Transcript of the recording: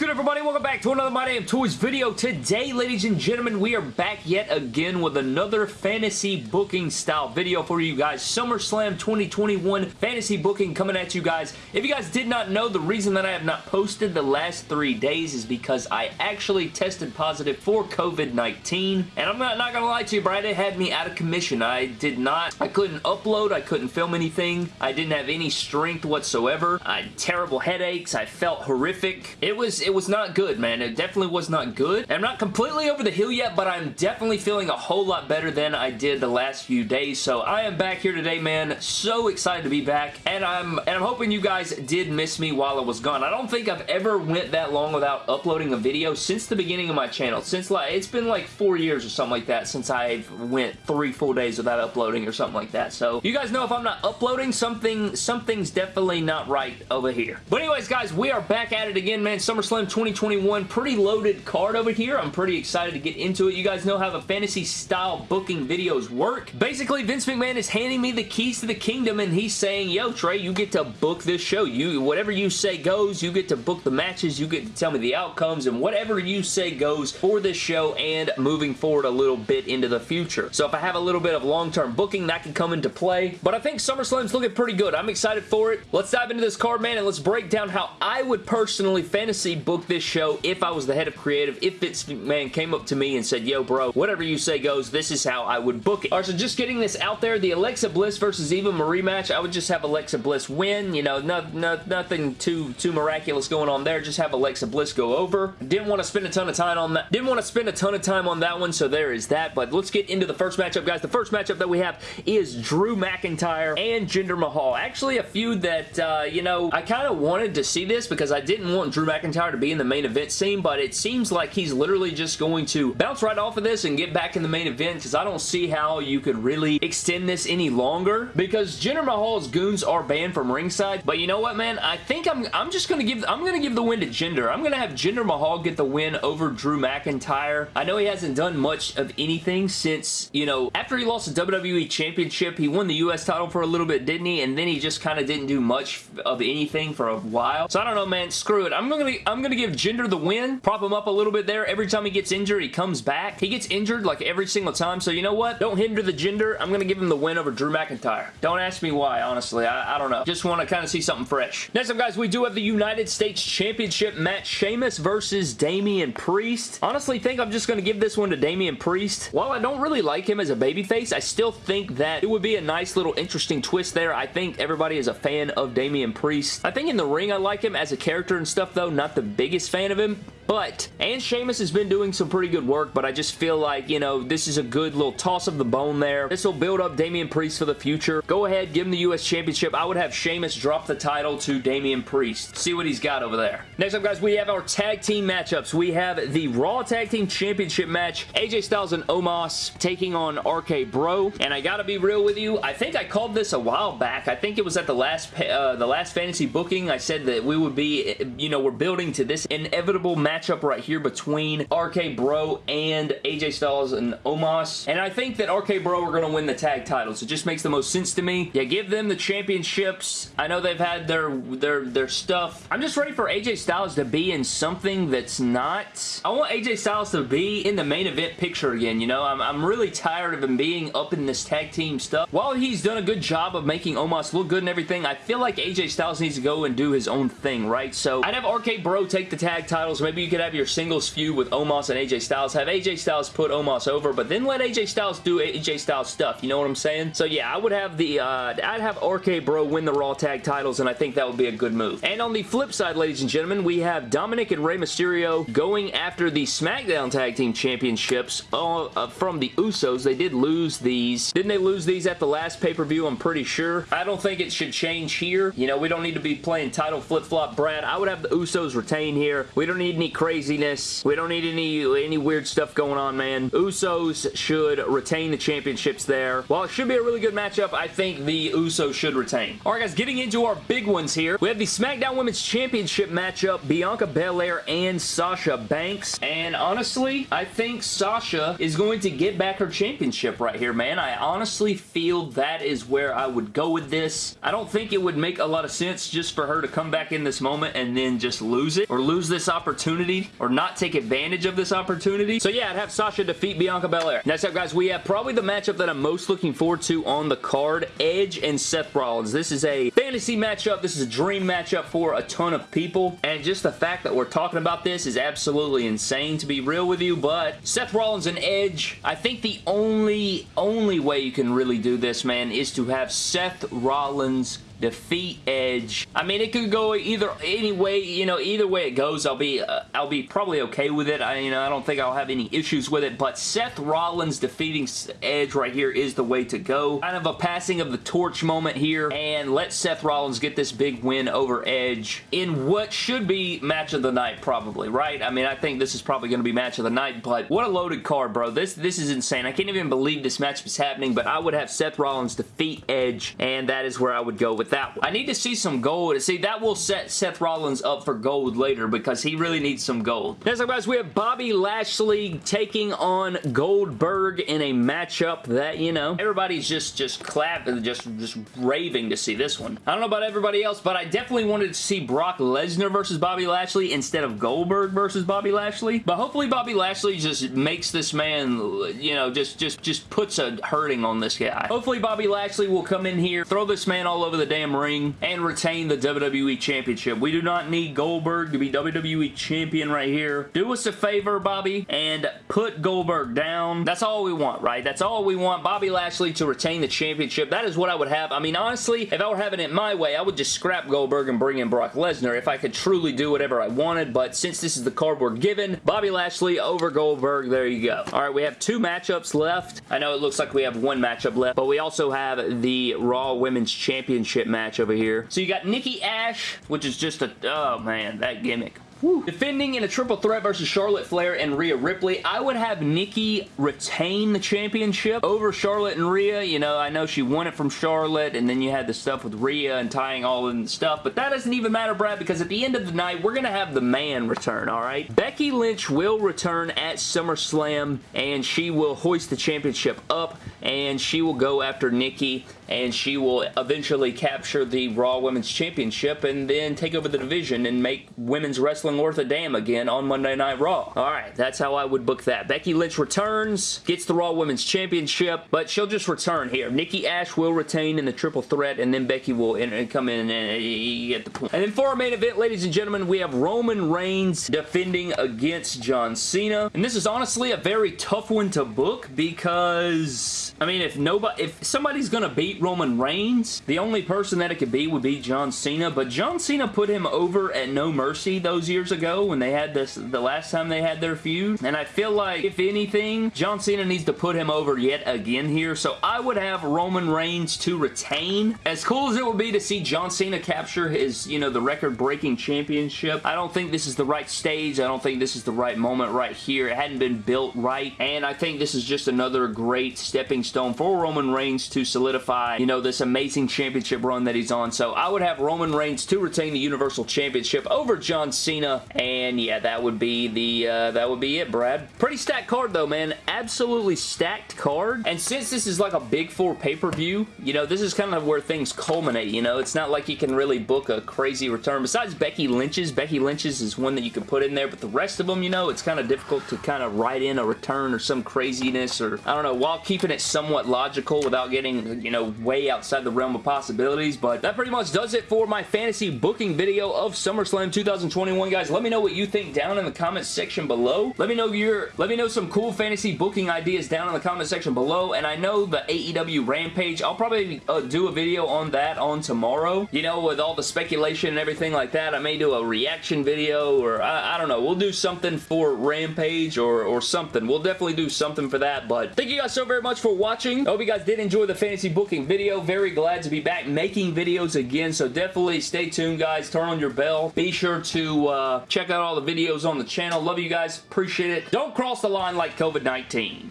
good everybody? Welcome back to another My Damn Toys video. Today, ladies and gentlemen, we are back yet again with another fantasy booking style video for you guys. SummerSlam 2021 fantasy booking coming at you guys. If you guys did not know, the reason that I have not posted the last three days is because I actually tested positive for COVID-19. And I'm not, not gonna lie to you, Brad, it had me out of commission. I did not, I couldn't upload, I couldn't film anything. I didn't have any strength whatsoever. I had terrible headaches. I felt horrific. It was it was not good, man. It definitely was not good. I'm not completely over the hill yet, but I'm definitely feeling a whole lot better than I did the last few days. So I am back here today, man. So excited to be back, and I'm and I'm hoping you guys did miss me while I was gone. I don't think I've ever went that long without uploading a video since the beginning of my channel. Since like it's been like four years or something like that since I went three full days without uploading or something like that. So you guys know if I'm not uploading something, something's definitely not right over here. But anyways, guys, we are back at it again, man. SummerSlam 2021, pretty loaded card over here. I'm pretty excited to get into it. You guys know how the fantasy style booking videos work. Basically, Vince McMahon is handing me the keys to the kingdom and he's saying, yo, Trey, you get to book this show. You Whatever you say goes. You get to book the matches. You get to tell me the outcomes and whatever you say goes for this show and moving forward a little bit into the future. So if I have a little bit of long-term booking, that can come into play. But I think SummerSlam's looking pretty good. I'm excited for it. Let's dive into this card, man, and let's break down how I would personally fantasy book this show if I was the head of creative, if Vince McMahon came up to me and said, yo, bro, whatever you say goes, this is how I would book it. Alright, so just getting this out there, the Alexa Bliss versus Eva Marie match, I would just have Alexa Bliss win. You know, no, no, nothing too, too miraculous going on there. Just have Alexa Bliss go over. Didn't want to spend a ton of time on that. Didn't want to spend a ton of time on that one, so there is that. But let's get into the first matchup, guys. The first matchup that we have is Drew McIntyre and Jinder Mahal. Actually, a feud that, uh, you know, I kind of wanted to see this because I didn't want Drew McIntyre to be in the main event scene, but it seems like he's literally just going to bounce right off of this and get back in the main event because I don't see how you could really extend this any longer because Jinder Mahal's goons are banned from ringside, but you know what, man? I think I'm, I'm just going to give, I'm going to give the win to Jinder. I'm going to have Jinder Mahal get the win over Drew McIntyre. I know he hasn't done much of anything since, you know, after he lost the WWE Championship, he won the U.S. title for a little bit, didn't he? And then he just kind of didn't do much of anything for a while. So I don't know, man. Screw it. I'm gonna I'm gonna give Jinder the win. Prop him up a little bit there. Every time he gets injured, he comes back. He gets injured like every single time. So you know what? Don't hinder the Jinder. I'm gonna give him the win over Drew McIntyre. Don't ask me why, honestly. I, I don't know. Just want to kind of see something fresh. Next up, guys, we do have the United States Championship match. Sheamus versus Damian Priest. Honestly, think I'm just gonna give this one to Damian Priest. While I don't really like him as a babyface, I still think that it would be a nice little interesting twist there. I think everybody is a fan of Damian Priest. I think in the ring I like him as a character and stuff though. Not the biggest fan of him, but, and Sheamus has been doing some pretty good work, but I just feel like, you know, this is a good little toss of the bone there. This will build up Damian Priest for the future. Go ahead, give him the U.S. Championship. I would have Sheamus drop the title to Damian Priest. See what he's got over there. Next up, guys, we have our tag team matchups. We have the Raw Tag Team Championship match. AJ Styles and Omos taking on RK Bro, and I gotta be real with you, I think I called this a while back. I think it was at the last uh, the last fantasy booking. I said that we would be, you know, we're building to this inevitable matchup right here between RK Bro and AJ Styles and Omos. And I think that RK Bro are going to win the tag titles. It just makes the most sense to me. Yeah, give them the championships. I know they've had their, their, their stuff. I'm just ready for AJ Styles to be in something that's not... I want AJ Styles to be in the main event picture again, you know? I'm, I'm really tired of him being up in this tag team stuff. While he's done a good job of making Omos look good and everything, I feel like AJ Styles needs to go and do his own thing, right? So I'd have RK Bro take the tag titles. Maybe could have your singles feud with Omos and AJ Styles. Have AJ Styles put Omos over, but then let AJ Styles do AJ Styles stuff. You know what I'm saying? So yeah, I would have the, uh, I'd have RK Bro win the Raw tag titles, and I think that would be a good move. And on the flip side, ladies and gentlemen, we have Dominic and Rey Mysterio going after the SmackDown Tag Team Championships uh, uh, from the Usos. They did lose these. Didn't they lose these at the last pay-per-view? I'm pretty sure. I don't think it should change here. You know, we don't need to be playing title flip-flop, Brad. I would have the Usos retain here. We don't need any craziness. We don't need any, any weird stuff going on, man. Usos should retain the championships there. While it should be a really good matchup, I think the Usos should retain. Alright guys, getting into our big ones here. We have the SmackDown Women's Championship matchup, Bianca Belair and Sasha Banks. And honestly, I think Sasha is going to get back her championship right here, man. I honestly feel that is where I would go with this. I don't think it would make a lot of sense just for her to come back in this moment and then just lose it or lose this opportunity or not take advantage of this opportunity. So yeah, I'd have Sasha defeat Bianca Belair. Next up, guys, we have probably the matchup that I'm most looking forward to on the card, Edge and Seth Rollins. This is a fantasy matchup. This is a dream matchup for a ton of people, and just the fact that we're talking about this is absolutely insane to be real with you, but Seth Rollins and Edge, I think the only, only way you can really do this, man, is to have Seth Rollins defeat Edge. I mean, it could go either any way, you know, either way it goes, I'll be, uh, I'll be probably okay with it. I, you know, I don't think I'll have any issues with it, but Seth Rollins defeating Edge right here is the way to go. Kind of a passing of the torch moment here, and let Seth Rollins get this big win over Edge in what should be match of the night, probably, right? I mean, I think this is probably going to be match of the night, but what a loaded card, bro. This, this is insane. I can't even believe this match is happening, but I would have Seth Rollins defeat Edge, and that is where I would go with that one. I need to see some gold. See, that will set Seth Rollins up for gold later because he really needs some gold. Next up, guys, we have Bobby Lashley taking on Goldberg in a matchup that, you know, everybody's just, just clapping, just, just raving to see this one. I don't know about everybody else, but I definitely wanted to see Brock Lesnar versus Bobby Lashley instead of Goldberg versus Bobby Lashley. But hopefully Bobby Lashley just makes this man, you know, just, just, just puts a hurting on this guy. Hopefully Bobby Lashley will come in here, throw this man all over the damn ring and retain the WWE Championship. We do not need Goldberg to be WWE Champion right here. Do us a favor, Bobby, and put Goldberg down. That's all we want, right? That's all we want. Bobby Lashley to retain the championship. That is what I would have. I mean, honestly, if I were having it my way, I would just scrap Goldberg and bring in Brock Lesnar if I could truly do whatever I wanted, but since this is the card we're given, Bobby Lashley over Goldberg, there you go. All right, we have two matchups left. I know it looks like we have one matchup left, but we also have the Raw Women's Championship match over here. So you got Nikki Ash, which is just a, oh man, that gimmick. Woo. Defending in a triple threat versus Charlotte Flair and Rhea Ripley, I would have Nikki retain the championship over Charlotte and Rhea. You know, I know she won it from Charlotte, and then you had the stuff with Rhea and tying all in the stuff, but that doesn't even matter, Brad, because at the end of the night, we're going to have the man return, all right? Becky Lynch will return at SummerSlam, and she will hoist the championship up, and she will go after Nikki, and she will eventually capture the Raw Women's Championship and then take over the division and make women's wrestling worth a damn again on Monday Night Raw. Alright, that's how I would book that. Becky Lynch returns, gets the Raw Women's Championship, but she'll just return here. Nikki Ash will retain in the triple threat, and then Becky will come in and get the point. And then for our main event, ladies and gentlemen, we have Roman Reigns defending against John Cena. And this is honestly a very tough one to book because, I mean, if nobody, if somebody's gonna beat Roman Reigns. The only person that it could be would be John Cena, but John Cena put him over at No Mercy those years ago when they had this, the last time they had their feud, and I feel like, if anything, John Cena needs to put him over yet again here, so I would have Roman Reigns to retain. As cool as it would be to see John Cena capture his, you know, the record-breaking championship, I don't think this is the right stage. I don't think this is the right moment right here. It hadn't been built right, and I think this is just another great stepping stone for Roman Reigns to solidify you know, this amazing championship run that he's on. So I would have Roman Reigns to retain the Universal Championship over John Cena. And yeah, that would be the, uh, that would be it, Brad. Pretty stacked card though, man. Absolutely stacked card. And since this is like a big four pay-per-view, you know, this is kind of where things culminate, you know. It's not like you can really book a crazy return. Besides Becky Lynch's, Becky Lynch's is one that you can put in there, but the rest of them, you know, it's kind of difficult to kind of write in a return or some craziness or, I don't know, while keeping it somewhat logical without getting, you know, way outside the realm of possibilities, but that pretty much does it for my fantasy booking video of SummerSlam 2021, guys. Let me know what you think down in the comment section below. Let me know your, let me know some cool fantasy booking ideas down in the comment section below, and I know the AEW Rampage, I'll probably uh, do a video on that on tomorrow. You know, with all the speculation and everything like that, I may do a reaction video, or I, I don't know, we'll do something for Rampage or, or something. We'll definitely do something for that, but thank you guys so very much for watching. I hope you guys did enjoy the fantasy booking video. Very glad to be back making videos again, so definitely stay tuned, guys. Turn on your bell. Be sure to uh, check out all the videos on the channel. Love you guys. Appreciate it. Don't cross the line like COVID-19.